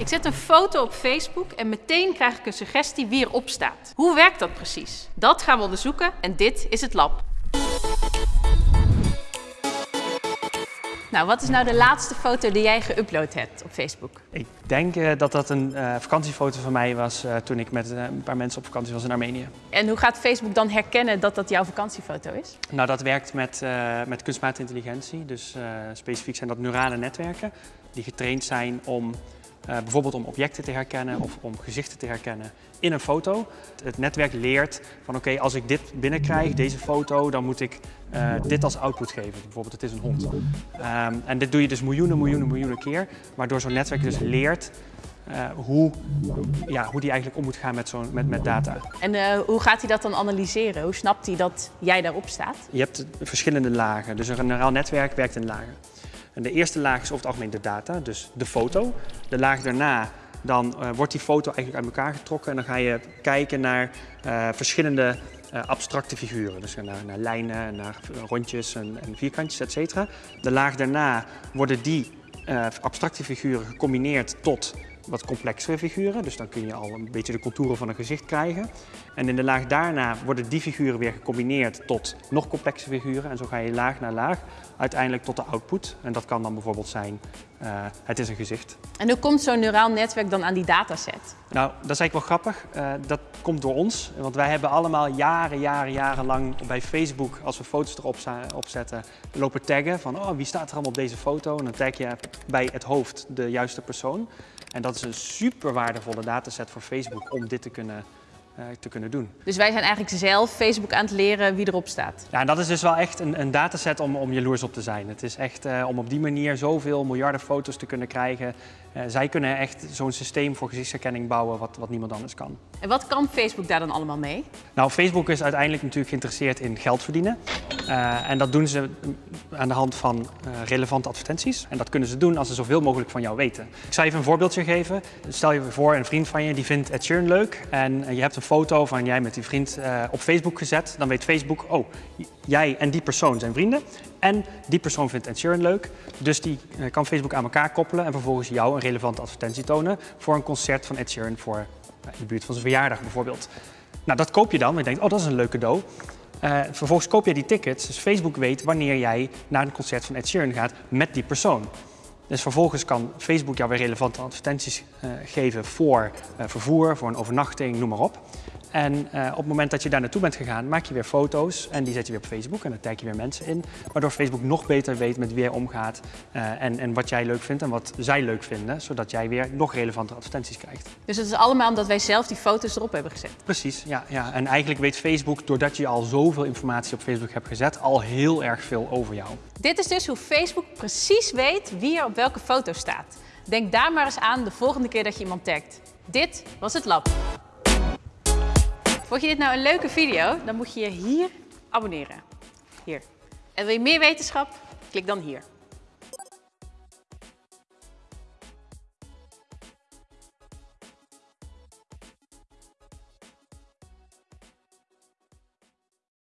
Ik zet een foto op Facebook en meteen krijg ik een suggestie wie erop staat. Hoe werkt dat precies? Dat gaan we onderzoeken en dit is het lab. Nou, wat is nou de laatste foto die jij geüpload hebt op Facebook? Ik denk uh, dat dat een uh, vakantiefoto van mij was uh, toen ik met een paar mensen op vakantie was in Armenië. En hoe gaat Facebook dan herkennen dat dat jouw vakantiefoto is? Nou, dat werkt met, met kunstmatige intelligentie. Dus specifiek zijn dat neurale netwerken die getraind zijn om bijvoorbeeld om objecten te herkennen of om gezichten te herkennen in een foto. Het netwerk leert van oké, okay, als ik dit binnenkrijg, deze foto, dan moet ik uh, dit als output geven. Bijvoorbeeld het is een hond. Um, en dit doe je dus miljoenen, miljoenen, miljoenen keer. Waardoor zo'n netwerk dus leert uh, hoe, ja, hoe die eigenlijk om moet gaan met, zo met, met data. En uh, hoe gaat hij dat dan analyseren? Hoe snapt hij dat jij daarop staat? Je hebt verschillende lagen. Dus een neuraal netwerk werkt in lagen. De eerste laag is over het algemeen de data, dus de foto. De laag daarna dan uh, wordt die foto eigenlijk uit elkaar getrokken en dan ga je kijken naar uh, verschillende uh, abstracte figuren. Dus naar, naar lijnen, naar rondjes en, en vierkantjes, etc. De laag daarna worden die abstracte figuren gecombineerd tot wat complexere figuren. Dus dan kun je al een beetje de contouren van een gezicht krijgen. En in de laag daarna worden die figuren weer gecombineerd tot nog complexe figuren. En zo ga je laag na laag uiteindelijk tot de output. En dat kan dan bijvoorbeeld zijn, uh, het is een gezicht. En hoe komt zo'n neuraal netwerk dan aan die dataset? Nou, dat is eigenlijk wel grappig. Uh, dat komt door ons. Want wij hebben allemaal jaren, jaren, jarenlang bij Facebook, als we foto's erop zetten, lopen taggen van oh, wie staat er allemaal op deze foto? En dan tag je bij het hoofd de juiste persoon. En dat is een super waardevolle dataset voor Facebook om dit te kunnen te kunnen doen. Dus wij zijn eigenlijk zelf Facebook aan het leren wie erop staat? Ja, en dat is dus wel echt een, een dataset om, om jaloers op te zijn. Het is echt uh, om op die manier zoveel miljarden foto's te kunnen krijgen. Uh, zij kunnen echt zo'n systeem voor gezichtsherkenning bouwen wat, wat niemand anders kan. En wat kan Facebook daar dan allemaal mee? Nou, Facebook is uiteindelijk natuurlijk geïnteresseerd in geld verdienen. en dat doen ze aan de hand van relevante advertenties. En dat kunnen ze doen als ze zoveel mogelijk van jou weten. Ik zal even een voorbeeldje geven. Stel je voor een vriend van je die vindt Ed Sheeran leuk en je hebt een foto van jij met die vriend uh, op Facebook gezet, dan weet Facebook, oh, jij en die persoon zijn vrienden. En die persoon vindt Sheeran leuk, dus die uh, kan Facebook aan elkaar koppelen en vervolgens jou een relevante advertentie tonen voor een concert van Ed Sheeran voor in de buurt van zijn verjaardag bijvoorbeeld. Nou, dat koop je dan, en je denkt, oh, dat is een leuk cadeau. vervolgens koop je die tickets, dus Facebook weet wanneer jij naar een concert van Ed Sheeran gaat met die persoon. Dus vervolgens kan Facebook jou weer relevante advertenties uh, geven voor uh, vervoer, voor een overnachting, noem maar op. En uh, op het moment dat je daar naartoe bent gegaan, maak je weer foto's en die zet je weer op Facebook en dan tag je weer mensen in. Waardoor Facebook nog beter weet met wie je omgaat en, en wat jij leuk vindt en wat zij leuk vinden. Zodat jij weer nog relevantere advertenties krijgt. Dus het is allemaal omdat wij zelf die foto's erop hebben gezet? Precies, ja. ja. En eigenlijk weet Facebook, doordat je al zoveel informatie op Facebook hebt gezet, al heel erg veel over jou. Dit is dus hoe Facebook precies weet wie er op welke foto staat. Denk daar maar eens aan de volgende keer dat je iemand tagt. Dit was het lab. Vond je dit nou een leuke video? Dan moet je je hier abonneren. Hier. En wil je meer wetenschap? Klik dan hier.